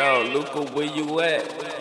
Yo, Luca, where you at?